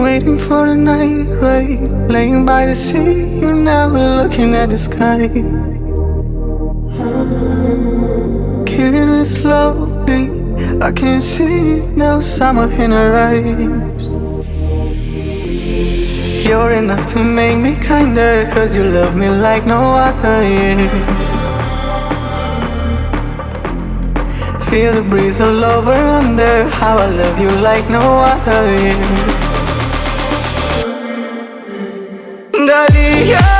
Waiting for the night rain Laying by the sea You're never looking at the sky Killing it slowly I can see now Summer in her eyes You're enough to make me kinder Cause you love me like no other yeah. Feel the breeze all over under How I love you like no other yeah. Dalia,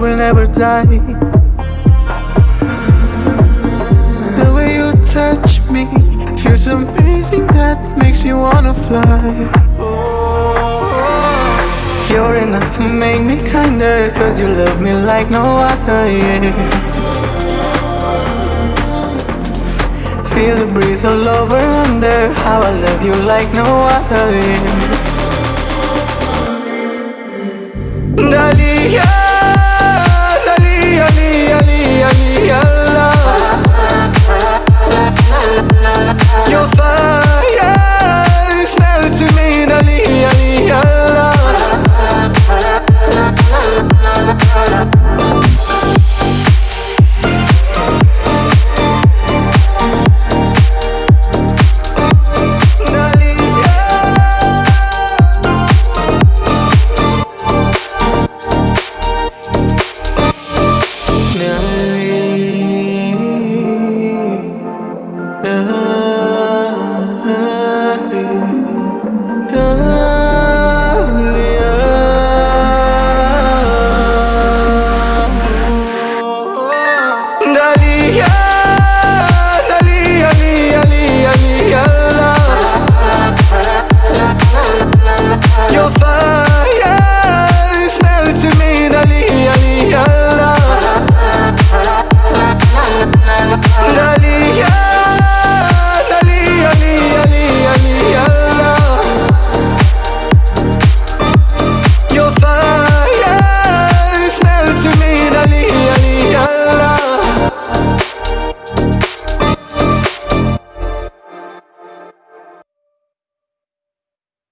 love will never die. The way you touch me Feels amazing that makes me wanna fly. You're enough to make me kinder Cause you love me like no other, yeah. Feel the breeze all over under How I love you like no other, yeah